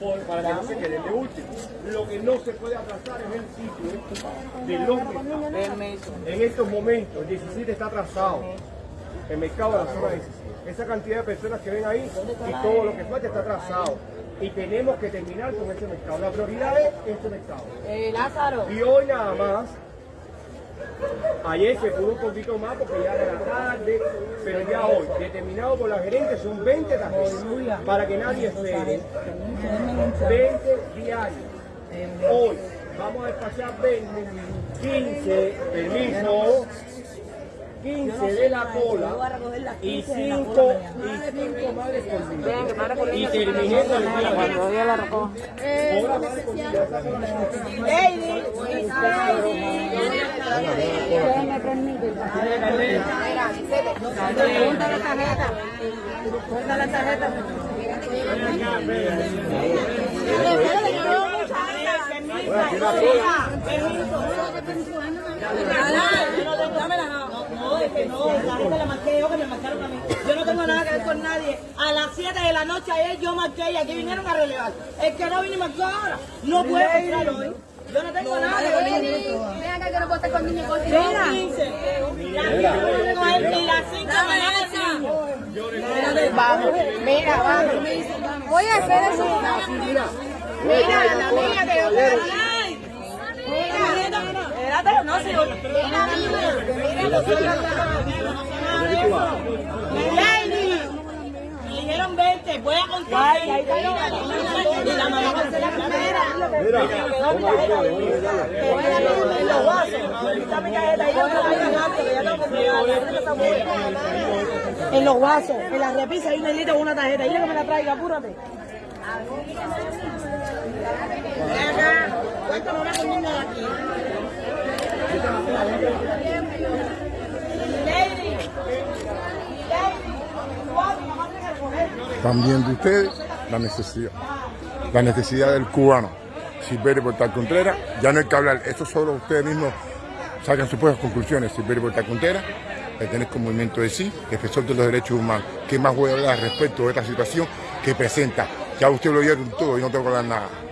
por- para que no se queden de último. Lo que no se puede atrasar es el sitio de los mercados. En estos momentos, el 17 está atrasado. El mercado de la zona 17. Esa cantidad de personas que ven ahí y todo lo que falta está atrasado. Y tenemos que terminar con este mercado. La prioridad es este mercado. Eh, Lázaro. Y hoy nada más, ayer se pudo un poquito más porque ya era tarde, pero ya hoy, determinado por la gerente, son 20 tarjetas para que nadie espere. 20 diarios. Hoy vamos a despachar 20, 15, permiso, 15 de la cola y 5 y cinco madres por día. Y terminé con el día. La Lady. Permite. Pregunta la tarjeta. Pregunta la tarjeta. No, es que no, la gente la marqué yo, que me marcaron a mí. Yo no tengo nada que ver con nadie. A las 7 de la noche ayer yo marqué y aquí vinieron a relevar. El que no vino y marcó ahora, no puede entrar hoy. Yo no tengo nada que ver con esto. Estar con niños con Son 15. Las 15 con él y las 5 Vamos. Mira, vamos. Voy a hacer eso. Mira, la niña que yo quiero. Espérate, no, si yo... Lady, me dijeron 20, voy a contar. Y la mamá En los vasos, en la repisa hay un negrito con una tarjeta. Dile que me la traiga, apúrate. Acá, de aquí. Están viendo ustedes la necesidad, la necesidad del cubano. Silverio Portal Contreras, ya no hay que hablar, esto solo ustedes mismos sacan sus propias conclusiones. Silverio Portal Contreras, pertenezco al movimiento de sí, defensor de los derechos humanos. ¿Qué más voy a hablar respecto de esta situación que presenta? Ya usted lo vieron todo y no tengo que hablar nada.